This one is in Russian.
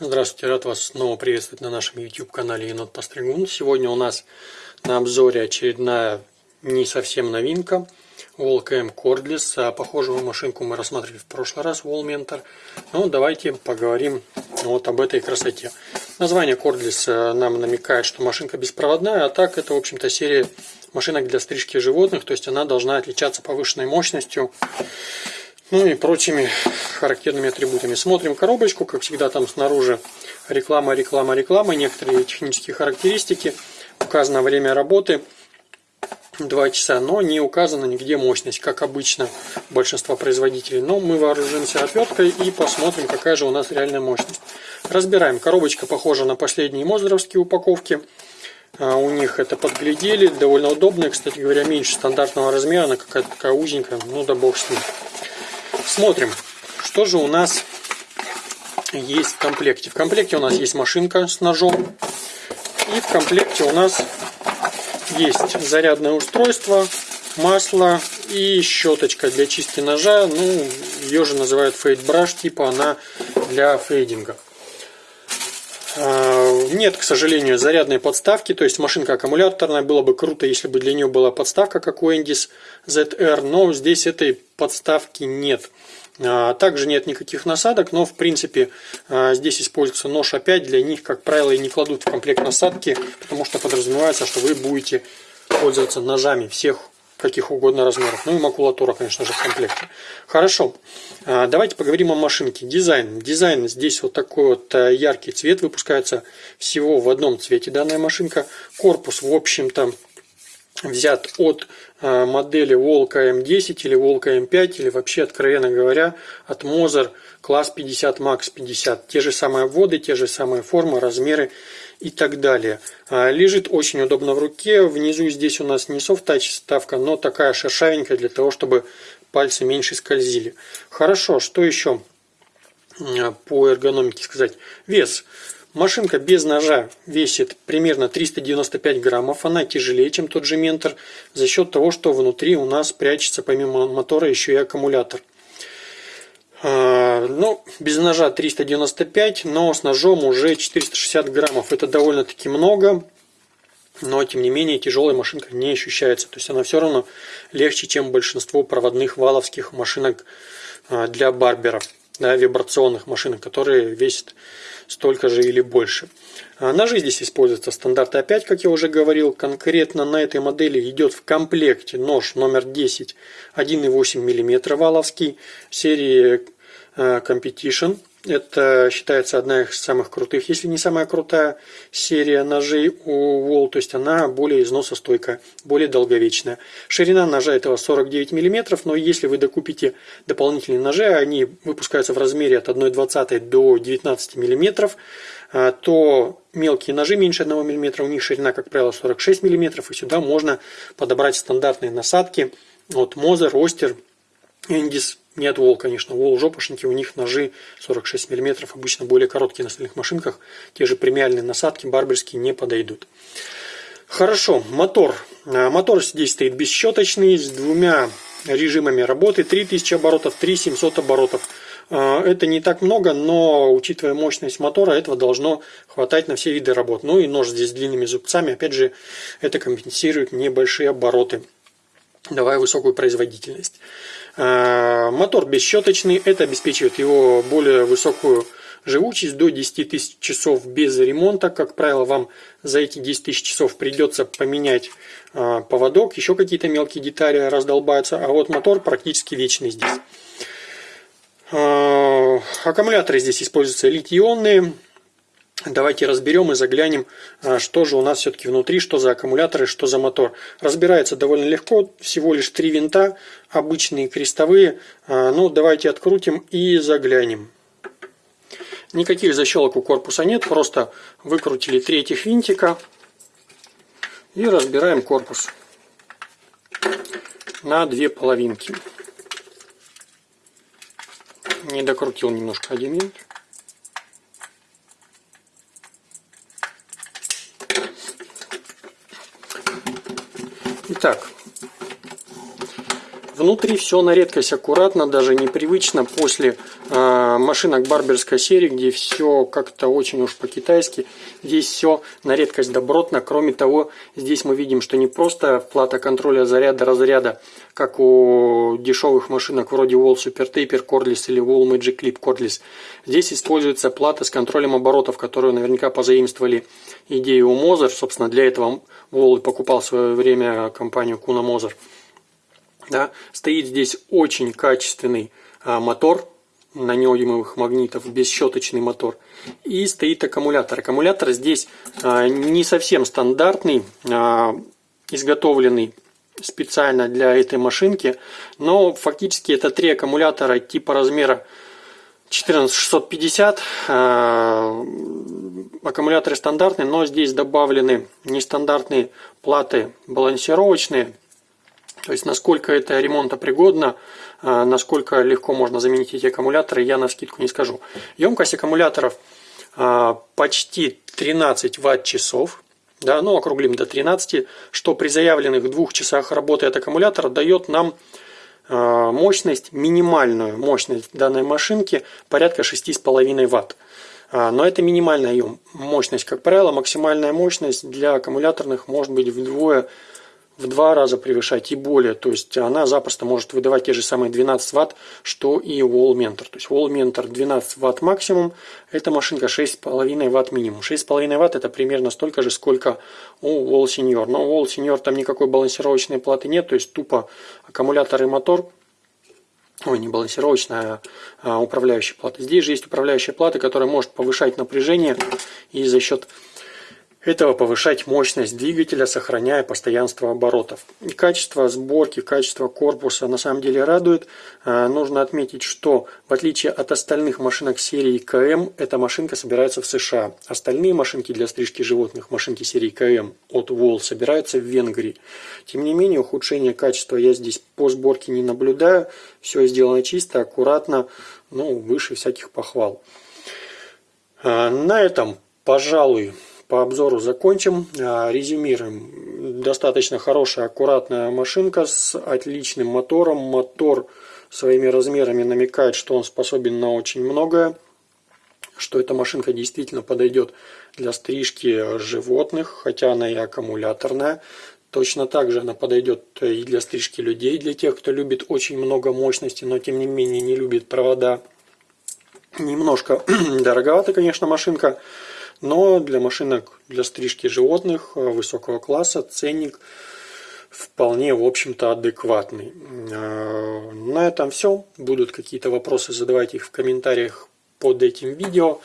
Здравствуйте, рад вас снова приветствовать на нашем YouTube канале Енот Постригун. Сегодня у нас на обзоре очередная не совсем новинка Wallcam Cordless. А похожую машинку мы рассматривали в прошлый раз, Wall Mentor. Ну, давайте поговорим вот об этой красоте. Название Cordless э, нам намекает, что машинка беспроводная, а так это, в общем-то, серия машинок для стрижки животных, то есть она должна отличаться повышенной мощностью ну и прочими характерными атрибутами. Смотрим коробочку, как всегда там снаружи реклама, реклама, реклама, некоторые технические характеристики, указано время работы 2 часа, но не указано нигде мощность, как обычно большинство производителей. Но мы вооружимся отверткой и посмотрим, какая же у нас реальная мощность. Разбираем. Коробочка похожа на последние мозеровские упаковки. А у них это подглядели, довольно удобная, кстати говоря, меньше стандартного размера, она какая-то такая узенькая, ну да бог с ним. Смотрим, что же у нас есть в комплекте. В комплекте у нас есть машинка с ножом. И в комплекте у нас есть зарядное устройство, масло и щеточка для чистки ножа. Ну, ее же называют фейд браш, типа она для фейдинга. А, нет, к сожалению, зарядной подставки, то есть машинка аккумуляторная. Было бы круто, если бы для нее была подставка, как у Endis ZR, но здесь этой подставки нет. А, также нет никаких насадок, но в принципе а, здесь используется нож опять. Для них, как правило, и не кладут в комплект насадки, потому что подразумевается, что вы будете пользоваться ножами всех каких угодно размеров. Ну и макулатура, конечно же, в комплекте. Хорошо, а, давайте поговорим о машинке. Дизайн. Дизайн здесь вот такой вот яркий цвет. Выпускается всего в одном цвете данная машинка. Корпус, в общем-то, взят от э, модели Волка М10 или Волка М5 или вообще, откровенно говоря, от Moser класс 50 Max 50. Те же самые вводы, те же самые формы, размеры и так далее. А, лежит очень удобно в руке. Внизу здесь у нас не софт-тач ставка, но такая шершавенькая для того, чтобы пальцы меньше скользили. Хорошо, что еще по эргономике сказать? Вес. Машинка без ножа весит примерно 395 граммов. Она тяжелее, чем тот же Ментор, за счет того, что внутри у нас прячется помимо мотора еще и аккумулятор. А, ну, без ножа 395, но с ножом уже 460 граммов. Это довольно-таки много, но тем не менее тяжелая машинка не ощущается. То есть она все равно легче, чем большинство проводных валовских машинок а, для барберов, да, вибрационных машинок, которые весят столько же или больше. А ножи здесь используются стандарт опять, как я уже говорил. Конкретно на этой модели идет в комплекте нож номер 10 1,8 мм валовский серии э, Competition. Это считается одна из самых крутых, если не самая крутая серия ножей у Wall, то есть она более износостойкая, более долговечная. Ширина ножа этого 49 мм, но если вы докупите дополнительные ножи, они выпускаются в размере от 1,20 до 19 мм, то мелкие ножи меньше 1 мм, у них ширина, как правило, 46 мм, и сюда можно подобрать стандартные насадки от Moser, Oster, Эндис, нет Вол, конечно, Вол жопошники, у них ножи 46 мм, обычно более короткие на остальных машинках, те же премиальные насадки барберские не подойдут. Хорошо, мотор. А, мотор здесь стоит бесщеточный, с двумя режимами работы, 3000 оборотов, 3700 оборотов. А, это не так много, но учитывая мощность мотора, этого должно хватать на все виды работ. Ну и нож здесь с длинными зубцами, опять же, это компенсирует небольшие обороты давая высокую производительность. А, мотор бесщеточный, это обеспечивает его более высокую живучесть до 10 тысяч часов без ремонта. Как правило, вам за эти 10 тысяч часов придется поменять а, поводок, еще какие-то мелкие детали раздолбаются, а вот мотор практически вечный здесь. А, аккумуляторы здесь используются литий-ионные, Давайте разберем и заглянем, а, что же у нас все-таки внутри, что за аккумуляторы, что за мотор. Разбирается довольно легко, всего лишь три винта, обычные крестовые. А, ну, давайте открутим и заглянем. Никаких защелок у корпуса нет, просто выкрутили три этих винтика и разбираем корпус на две половинки. Не докрутил немножко один винт. Итак, Внутри все на редкость аккуратно, даже непривычно после э, машинок барберской серии, где все как-то очень уж по-китайски. Здесь все на редкость добротно. Кроме того, здесь мы видим, что не просто плата контроля заряда разряда, как у дешевых машинок вроде Wall Super Taper Cordless или Wall Magic Clip Cordless. Здесь используется плата с контролем оборотов, которую наверняка позаимствовали идею у Moser. Собственно, для этого Wall покупал в свое время компанию Kuna Moser. Да? Стоит здесь очень качественный а, мотор на неодимовых магнитов, бесщеточный мотор. И стоит аккумулятор. Аккумулятор здесь а, не совсем стандартный, а, изготовленный специально для этой машинки, но фактически это три аккумулятора типа размера 14650. А, аккумуляторы стандартные, но здесь добавлены нестандартные платы балансировочные то есть, насколько это ремонтопригодно, а, насколько легко можно заменить эти аккумуляторы, я на скидку не скажу. Емкость аккумуляторов а, почти 13 ватт-часов, да, ну округлим до 13, что при заявленных двух часах работы от аккумулятора дает нам а, мощность, минимальную мощность данной машинки порядка 6,5 ватт. Но это минимальная ее мощность. Как правило, максимальная мощность для аккумуляторных может быть вдвое в два раза превышать и более. То есть она запросто может выдавать те же самые 12 ватт, что и Wall Mentor. То есть Wall Mentor 12 ватт максимум, эта машинка 6,5 ватт минимум. 6,5 ватт это примерно столько же, сколько у Wall Senior. Но у Wall Senior там никакой балансировочной платы нет, то есть тупо аккумулятор и мотор ой, не балансировочная, а управляющая плата. Здесь же есть управляющая плата, которая может повышать напряжение и за счет этого повышать мощность двигателя, сохраняя постоянство оборотов. И качество сборки, качество корпуса на самом деле радует. А, нужно отметить, что в отличие от остальных машинок серии КМ, эта машинка собирается в США. Остальные машинки для стрижки животных, машинки серии КМ от Wall, собираются в Венгрии. Тем не менее, ухудшение качества я здесь по сборке не наблюдаю. Все сделано чисто, аккуратно, ну, выше всяких похвал. А, на этом, пожалуй, по обзору закончим. А, резюмируем. Достаточно хорошая, аккуратная машинка с отличным мотором. Мотор своими размерами намекает, что он способен на очень многое. Что эта машинка действительно подойдет для стрижки животных, хотя она и аккумуляторная. Точно так же она подойдет и для стрижки людей, для тех, кто любит очень много мощности, но тем не менее не любит провода. Немножко дороговата, конечно, машинка. Но для машинок для стрижки животных э, высокого класса ценник вполне, в общем-то, адекватный. Э, на этом все. Будут какие-то вопросы, задавайте их в комментариях под этим видео.